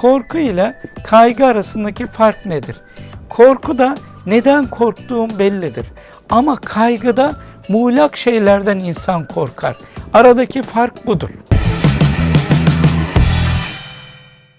korku ile kaygı arasındaki fark nedir? Korkuda neden korktuğum bellidir. Ama kaygıda muğlak şeylerden insan korkar. Aradaki fark budur.